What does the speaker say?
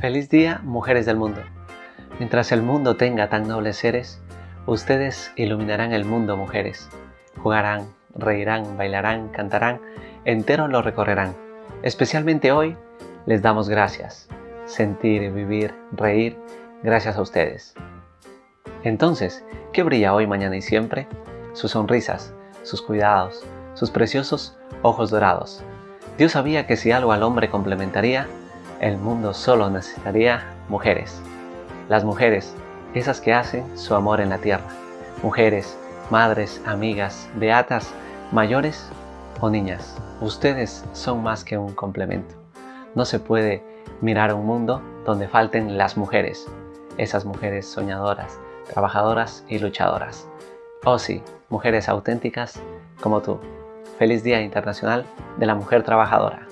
Feliz día, mujeres del mundo. Mientras el mundo tenga tan nobles seres, ustedes iluminarán el mundo, mujeres. Jugarán, reirán, bailarán, cantarán, enteros lo recorrerán. Especialmente hoy, les damos gracias. Sentir, vivir, reír, gracias a ustedes. Entonces, ¿qué brilla hoy, mañana y siempre? Sus sonrisas, sus cuidados, sus preciosos ojos dorados. Dios sabía que si algo al hombre complementaría, el mundo solo necesitaría mujeres. Las mujeres, esas que hacen su amor en la tierra. Mujeres, madres, amigas, beatas, mayores o niñas. Ustedes son más que un complemento. No se puede mirar un mundo donde falten las mujeres. Esas mujeres soñadoras, trabajadoras y luchadoras. Oh sí, mujeres auténticas como tú. Feliz Día Internacional de la Mujer Trabajadora.